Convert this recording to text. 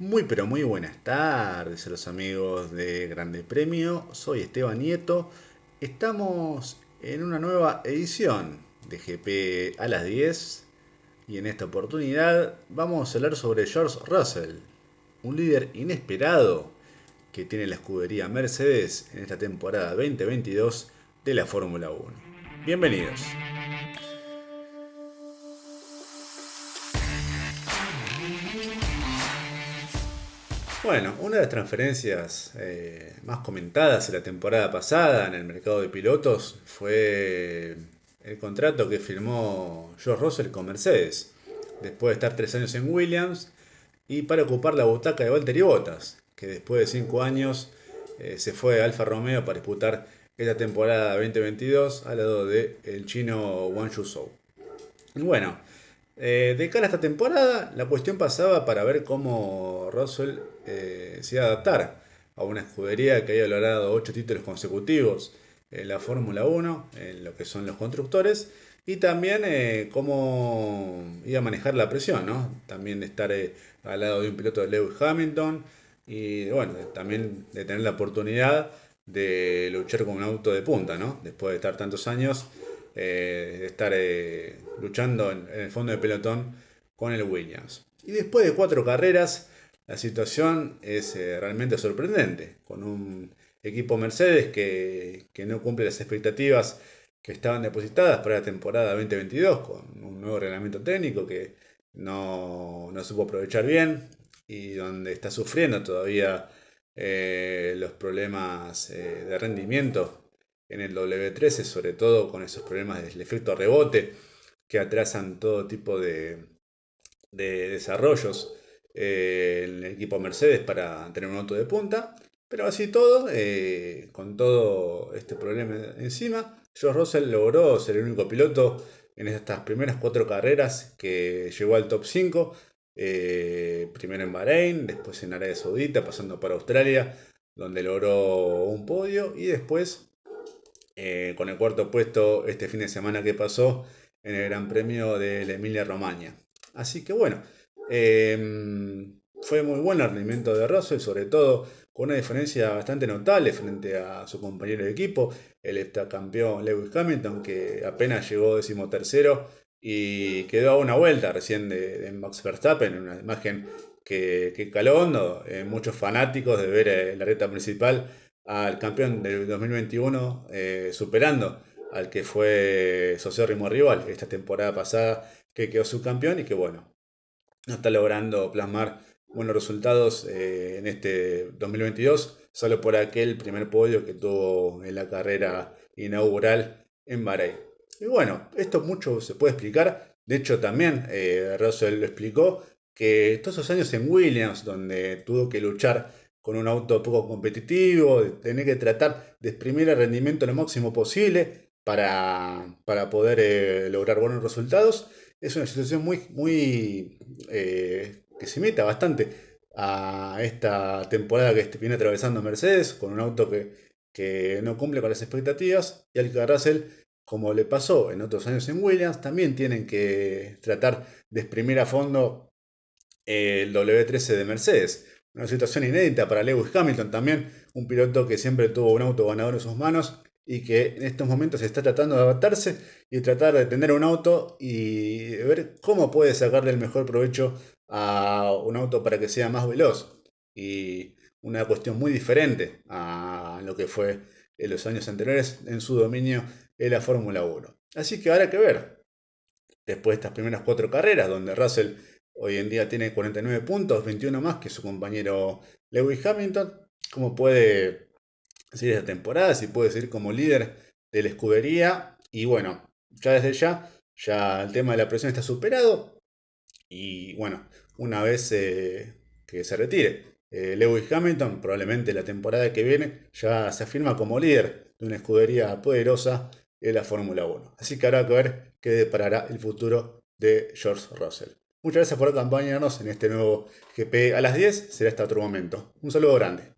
Muy pero muy buenas tardes a los amigos de Grande Premio. Soy Esteban Nieto. Estamos en una nueva edición de GP a las 10 y en esta oportunidad vamos a hablar sobre George Russell, un líder inesperado que tiene la escudería Mercedes en esta temporada 2022 de la Fórmula 1. Bienvenidos. Bueno, una de las transferencias eh, más comentadas en la temporada pasada en el mercado de pilotos fue el contrato que firmó George Russell con Mercedes, después de estar tres años en Williams y para ocupar la butaca de Valtteri Bottas, que después de cinco años eh, se fue a Alfa Romeo para disputar esta temporada 2022 al lado del el chino Wang Yuzhou. Bueno, eh, de cara a esta temporada, la cuestión pasaba para ver cómo Russell eh, se iba a adaptar a una escudería que había logrado 8 títulos consecutivos en la Fórmula 1, en lo que son los constructores, y también eh, cómo iba a manejar la presión, ¿no? También de estar al lado de un piloto de Lewis Hamilton y bueno, también de tener la oportunidad de luchar con un auto de punta, ¿no? Después de estar tantos años eh, estar eh, luchando en, el fondo de pelotón con el Williams. Y después de cuatro carreras, la situación es eh, realmente sorprendente, con un equipo Mercedes que, no cumple las expectativas que estaban depositadas para la temporada 2022, con un nuevo reglamento técnico que no, no supo aprovechar bien y donde está sufriendo todavía los problemas de rendimiento en el W13, sobre todo con esos problemas del efecto rebote que atrasan todo tipo de, desarrollos eh, en el equipo Mercedes para tener un auto de punta. Pero así todo, eh, con todo este problema encima, George Russell logró ser el único piloto en estas primeras cuatro carreras que llegó al top 5. Eh, primero en Bahrein, después en Arabia Saudita, pasando por Australia, donde logró un podio, y después eh, con el cuarto puesto este fin de semana que pasó en el Gran Premio de la Emilia Romagna. Así que bueno, em, fue muy bueno el rendimiento de Russell, sobre todo con una diferencia bastante notable frente a su compañero de equipo, el campeón Lewis Hamilton, que apenas llegó decimotercero y quedó a una vuelta recién de, Max Verstappen, una imagen que, que caló hondo, eh, muchos fanáticos de ver eh, la reta principal al campeón del 2021, eh, superando al que fue sociórrimo rival esta temporada pasada, que quedó subcampeón y que bueno, no está logrando plasmar buenos resultados eh, en este 2022, solo por aquel primer podio que tuvo en la carrera inaugural en Bahrein. Y bueno, esto mucho se puede explicar, de hecho también eh, Russell lo explicó, que todos esos años en Williams, donde tuvo que luchar con un auto poco competitivo, tener que tratar de exprimir el rendimiento lo máximo posible para, poder eh, lograr buenos resultados. Es una situación muy, muy eh, que se imita bastante a esta temporada que viene atravesando Mercedes, con un auto que, no cumple con las expectativas, y al que Russell, como le pasó en otros años en Williams, también tienen que tratar de exprimir a fondo el W13 de Mercedes. Una situación inédita para Lewis Hamilton también, un piloto que siempre tuvo un auto ganador en sus manos y que en estos momentos está tratando de adaptarse y tratar de tener un auto y ver cómo puede sacarle el mejor provecho a un auto para que sea más veloz. Y una cuestión muy diferente a lo que fue en los años anteriores en su dominio en la Fórmula 1. Así que habrá que ver, después de estas primeras cuatro carreras, donde Russell Hoy en día tiene 49 puntos, 21 más que su compañero Lewis Hamilton. ¿Cómo puede seguir esta temporada? Si puede seguir como líder de la escudería. Y bueno, ya desde ya, ya el tema de la presión está superado. Y bueno, una vez eh, que se retire eh, Lewis Hamilton, probablemente la temporada que viene ya se afirma como líder de una escudería poderosa en la Fórmula 1. Así que habrá que ver qué deparará el futuro de George Russell. Muchas gracias por acompañarnos en este nuevo GP a las 10. Será hasta otro momento. Un saludo grande.